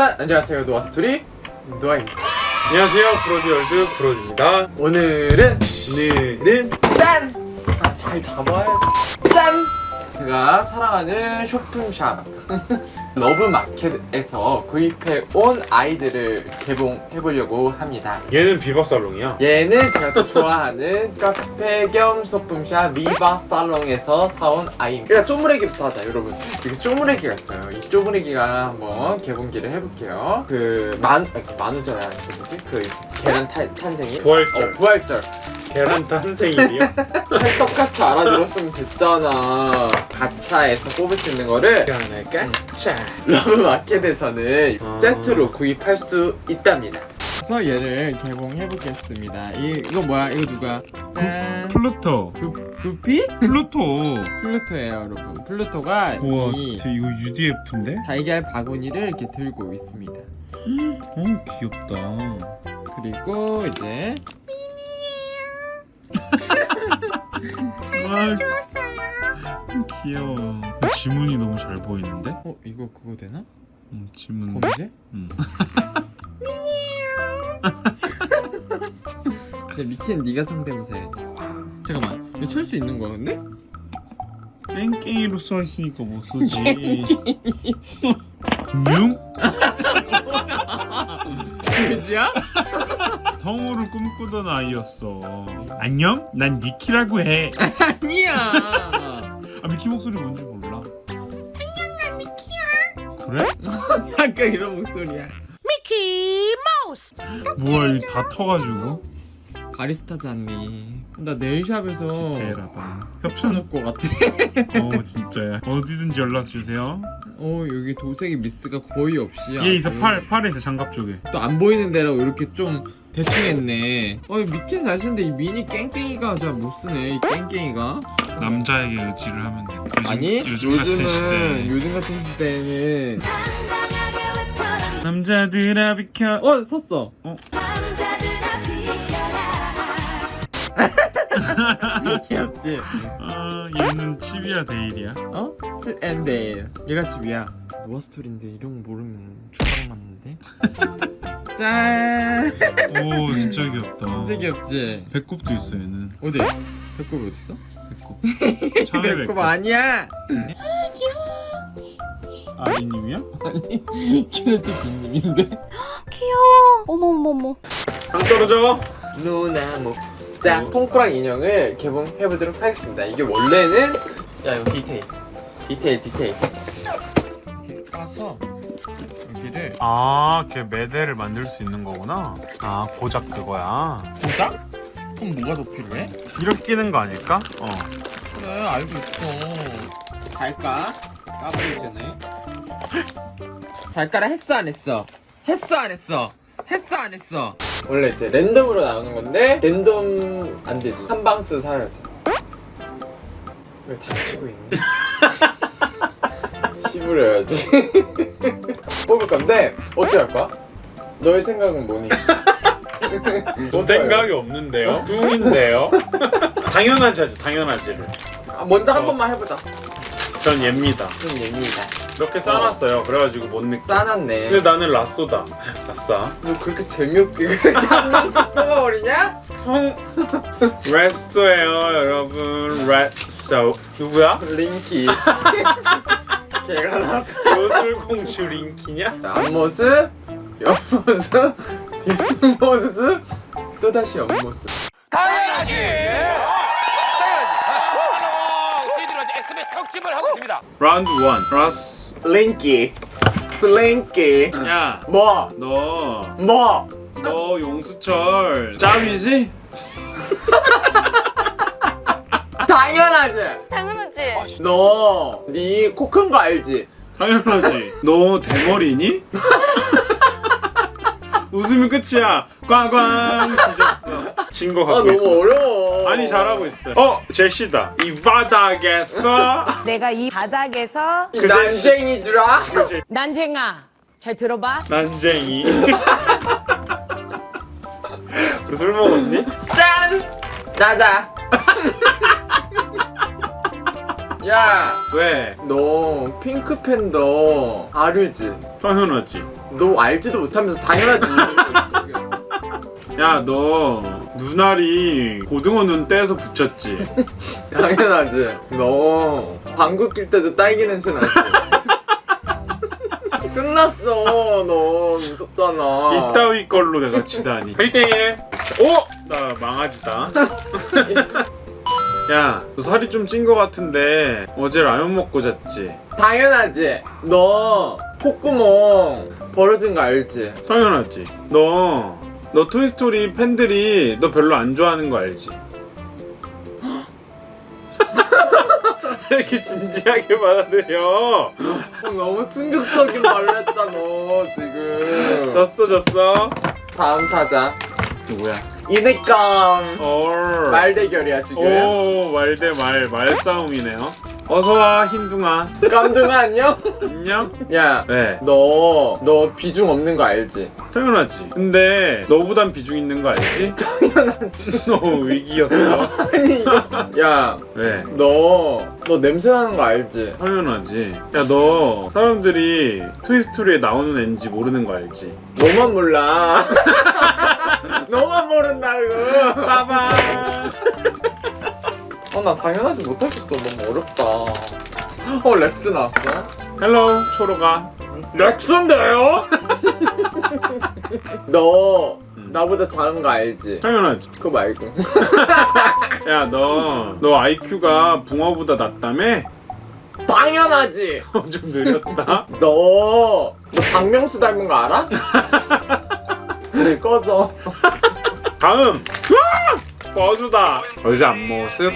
짠! 안녕하세요 노아스토리 노아입니다 안녕하세요 프로디월드 프로디입니다 오늘은 오늘은 짠! 아, 잘 잡아야지 짠! 제가 사랑하는 소품샵 러브마켓에서 구입해온 아이들을 개봉해보려고 합니다. 얘는 비바살롱이야 얘는 제가 또 좋아하는 카페 겸 소품샵 비바살롱에서 사온 아이입니다. 일단 쪼무레기부터 하자 여러분. 이게 쪼무레기가 있어요. 이 쪼무레기가 한번 개봉기를 해볼게요. 그 만.. 아니 만우절 아니 그 뭐지? 그 계란 탄, 탄생일? 부활절. 어 부활절 계란 탄생일이요? 찰떡같이 알아들었으면 됐잖아. 가차에서 뽑을 수 있는 거를. 하나 까짜 러브마켓에서는 아. 세트로 구입할 수 있답니다. 그래서 얘를 개봉해보겠습니다. 이, 이거 뭐야? 이거 누가? 짠. 플루토. 구, 구피? 플루토. 플루토예요 여러분. 플루토가 우와 이 진짜 이거 UDF인데? 달걀 바구니를 이렇게 들고 있습니다. 어 귀엽다. 그리고 이제 와 귀여워 지문이 너무 잘 보이는데? 어? 이거 그거 되나? 응 지문 범죄? 응. 근데 미키는 네가 성대모사 해야 돼 잠깐만 이거 설수 있는 거야 근데? 땡땡이로 써있으니까 못 쓰지 김용? 그지야? 성우를 꿈꾸던 아이였어. 안녕? 난 니키라고 해. 아니야. 아, 미키 목소리 뭔지 몰라. 안녕 난 미키야. 그래? 아까 이런 목소리야. 뭐야 이거 다 터가지고? 바리스타지 않니. 나 네일샵에서 대라다 협찬 협찬할 것 같아 어 진짜야. 어디든지 연락주세요. 어 여기 도색이 미스가 거의 없이 얘 있어 팔, 팔에 있어 장갑 쪽에. 또 안 보이는 데라고 이렇게 좀 대충 했네. 어 미키는 잘 쓰는데 이 미니 깽깽이가 잘 못 쓰네 이 깽깽이가. 남자에게 의지를 하면 돼. 요즘, 아니 요즘 요즘은 같은 시대에 요즘 같은 시대에는 남자들아 비켜. 어 섰어. 어? 귀엽지? 아 얘는 칩이야 데일이야? 어? 칩 앤 데일 얘가 칩이야 노아스토리인데 이런 거 모르면 주방 맞는데? 짠 오 진짜 귀엽다 진짜 귀엽지? 배꼽도 있어 얘는 어디? 배꼽이 어딨어? 배꼽 참외 배꼽 아니야! 아리님이야? 아니 키네틱 빅님인데 귀여워. 어머머머. 안 떨어져 누나모 자 통크랑 인형을 개봉해보도록 하겠습니다 이게 원래는 야 이거 디테일 디테일 디테일 까서 여기를 아 걔 매대를 만들 수 있는 거구나 아 고작 그거야 고작? 그럼 뭐가 더 필요해? 이렇게 끼는 거 아닐까? 어 그래 알고 있어 잘 까? 까버리기 전에 잘 까라 했어 안 했어? 했어 안 했어? 했어 안 했어? 원래 이제 랜덤으로 나오는 건데 랜덤 안 되지 한 방스 사야지 왜 다치고 있니? 씹으려야지. 뽑을 건데 어찌 할까? 너의 생각은 뭐니? 생각이 없는데요? 뚱인데요? 당연하지 하지 당연하지를 아, 먼저 한 번만 해보자. 전 얘입니다. 좀 예민이다. 이렇게 싸놨어요. 그래가지고 못 느껴. 싸놨네. 근데 나는 라쏘다. 아싸. 너 그렇게 재미없게 그렇게 한 방씩 뽑아버리냐? 형 레스토예요 여러분. 레스토. 누구야? 링키 걔가 나 요술공주 링키냐? 자, 앞모습 옆모습 뒷모습 또다시 옆모습 당연하지! 당연하지! 저희들은 이제 엑스맨 특집을 하고 있습니다. 라운드 1 라스 링키 슬링키 야 뭐? 너, 뭐? 너 용수철 짭이지? 당연하지. 당연하지. 너네 코큰 거 알지? 당연하지. 너 대머리니? 웃으면 끝이야. 꽝꽝 뒤졌어. 진거아 갖고 너무 있어. 어려워. 아니 잘하고 있어. 어 제시다. 이 바닥에서? 내가 이 바닥에서 이 그. 난쟁이들아? 그치 난쟁아. 잘 들어봐. 난쟁이. 그술 먹었니? 짠! 나다 야, 왜? 너 핑크 팬더 아류지? 당연하지. 너 알지도 못하면서 당연하지. 야, 너 눈알이 고등어 눈 떼서 붙였지. 당연하지. 너 방구 낄 때도 딸기 냄새 나지. 끝났어. 너 미쳤잖아. 이따위 걸로 내가 치다니. 1대1. 오! 나 망아지다. 야, 너 살이 좀 찐 거 같은데 어제 라면 먹고 잤지? 당연하지. 너 콧구멍 벌어진 거 알지? 당연하지. 너, 너 토이스토리 팬들이 너 별로 안 좋아하는 거 알지? 왜 이렇게 진지하게 받아들여? 어, 너무 충격적인 말을 했다 너 지금. 졌어, 졌어. 다음 타자. 누구야? 이니까 얼. 말 대결이야 지금. 오, 말대 말, 말싸움이네요. 어서와, 흰둥아. 깜둥아 안녕? 안녕? 야, 네, 너, 너 비중 없는 거 알지? 당연하지. 근데 너보단 비중 있는 거 알지? 당연하지. 너 위기였어. 아니, 야, 왜? 너, 너 냄새 나는 거 알지? 당연하지. 야, 너 사람들이 토이스토리에 나오는 앤지 모르는 거 알지? 너만 몰라. 너만 모른다고. 빠바. 어, 나 당연하지 못하겠어. 너무 어렵다. 어, 렉스 나왔어? Hello, 초로가. 렉스인데요? 너, 음. 나보다 작은 거 알지? 당연하지. 그거 말고. 야, 너, 너 IQ가 붕어보다 낮다며? 당연하지. 좀 느렸다. 너, 너 박명수 닮은 거 알아? 네, 꺼져. 다음. 와! 버즈다. 어제 앞모습,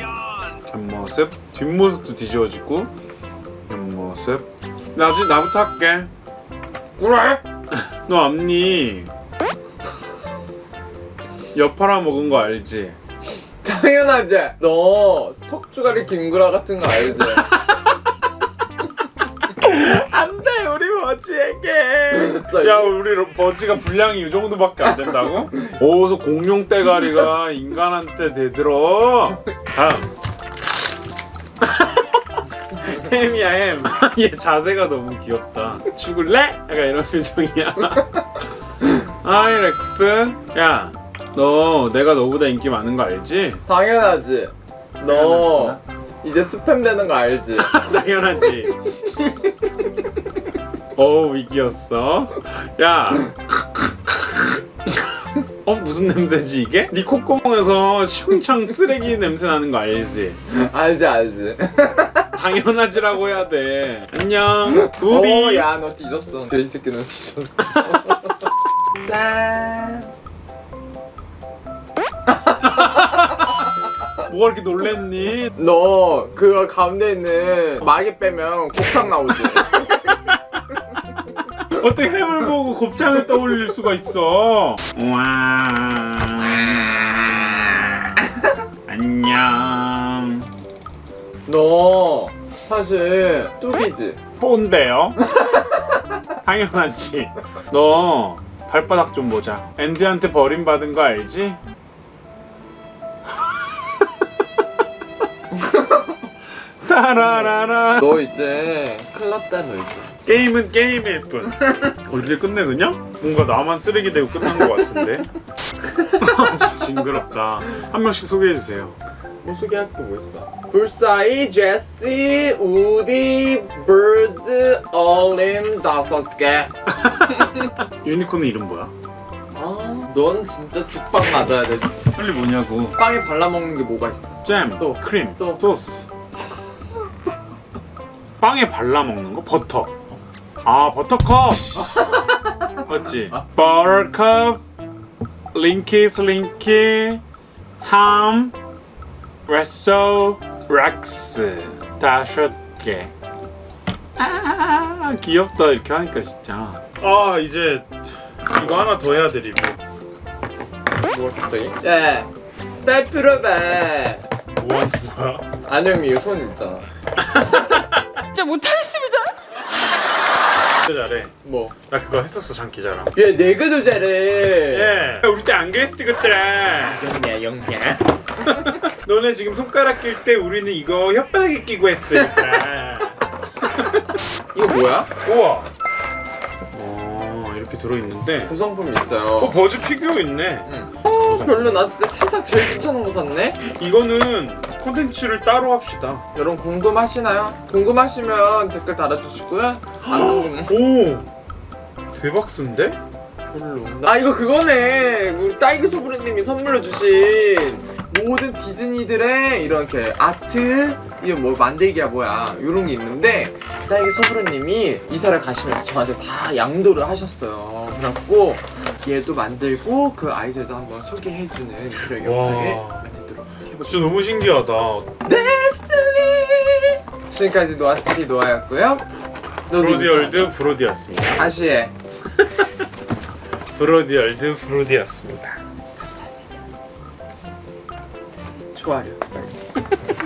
뒷모습, 뒷모습도 뒤집어지고, 옆모습. 나 아직 나부터 할게. 그래? 너 앞니 여파라 먹은 거 알지? 당연하지. 너 턱주가리 김구라 같은 거 알지? 야 우리 버지가 분량이 이 정도밖에 안 된다고? 어디서 공룡 대가리가 인간한테 대들어 다음 햄이야 햄 얘 자세가 너무 귀엽다 죽을래? 약간 이런 표정이야 아이 렉스 야 너 내가 너보다 인기 많은 거 알지? 당연하지. 너 이제 스팸 되는 거 알지? 당연하지. 어 위기였어. 야. 어 무슨 냄새지 이게? 네 콧구멍에서 시궁창 쓰레기 냄새 나는 거 알지? 알지 알지. 당연하지라고 해야 돼. 안녕. 우비. 오, 야, 너 뒤졌어. 돼지 새끼 너 뒤졌어. 짠. 뭐가 이렇게 놀랬니? 너 그거 가운데 있는 마개 빼면 곱창 나오지. 어떻게 햄을 보고 곱창을 떠올릴 수가 있어? 와. 안녕. 너 사실 뚜비지. 혼데요? 당연하지. 너 발바닥 좀 보자. 앤디한테 버림받은 거 알지? 따라라라. 너 이제 큰일 났다 너 이제. 게임은 게임일 뿐. 어, 이렇게 끝내 그냥? 뭔가 나만 쓰레기 되고 끝난 것 같은데? 좀 징그럽다. 한 명씩 소개해 주세요. 뭐 소개할 게뭐 있어? 불사이, 제시, 우디, birds, 얼린 다섯 개. 유니콘은 이름 뭐야? 아, 넌 진짜 죽빵 맞아야 돼 진짜. 빨리 뭐냐고. 빵에 발라 먹는 게 뭐가 있어? 잼, 또, 크림, 또. 소스. 빵에 발라 먹는 거? 버터. 아 버터컵. 맞지? 버터컵, 링키 슬링키, 햄, 랏소, 렉스 다섯 개. 아 귀엽다 이렇게 하니까 진짜. 아 이제 이거 하나 더 해야 돼 리뷰. 뭐가 갑자기? 예. 빼필요해. 뭐 하는 거야? 안영미 이거 손 있잖아. 진짜. 진짜 잘해. 뭐? 나 그거 했었어 장기자랑. 얘 내가 더 잘해. 예. 우리 때 안 그랬어 그때. 영냐 영냐. 너네 지금 손가락 낄 때 우리는 이거 혓바닥에 끼고 했으니까. 이거 뭐야? 우와. 어 이렇게 들어있는데. 구성품이 어 있어요. 버즈 피규어 있네. 응. 어, 별로 나 진짜 세상 제일 귀찮은 거 샀네. 이거는 콘텐츠를 따로 합시다. 여러분 궁금하시나요? 궁금하시면 댓글 달아주시고요. 안 궁금 오 대박스인데? 별로. 아 이거 그거네. 우리 딸기 소브레님이 선물로 주신 모든 디즈니들의 이렇게 아트 이거 뭐 만들기야 뭐야 이런 게 있는데 딸기 소브레님이 이사를 가시면서 저한테 다 양도를 하셨어요. 그래갖고 얘도 만들고 그 아이들도 한번 소개해주는 그런 와. 영상을 만들도록 해볼게요. 진짜 너무 신기하다. 데스티니 지금까지 노아스티니 노아였고요. 브로디얼드 브로디였습니다. 인사. 다시 해. 브로디얼드 브로디였습니다. 좋아요.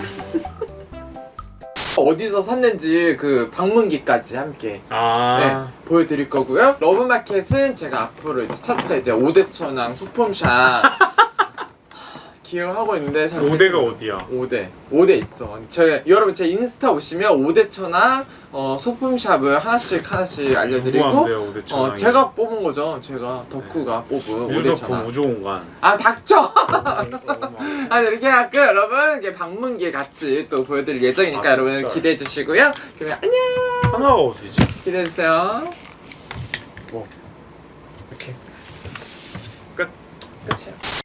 어디서 샀는지 그 방문기까지 함께 아 네, 보여드릴 거고요. 러브마켓은 제가 앞으로 이제 첫째 이제 오대천왕 소품샵 기획하고 있는데 잘 5대가 모르겠어요. 어디야? 5대 5대 있어. 제 여러분 제 인스타 오시면 오대천왕 어, 소품샵을 하나씩 하나씩 알려드리고 궁금한데요 5대 천왕. 어 제가 뽑은 거죠. 제가 덕후가 뽑은 유석구 오대천왕. 우주공간. 아 닥쳐. 아 이렇게 하고 여러분 이게 방문기 같이 또 보여드릴 예정이니까 아, 여러분? 기대해 주시고요. 그러면 안녕 하나가 어디지? 기대해 주세요. 이렇게 끝. 끝이야.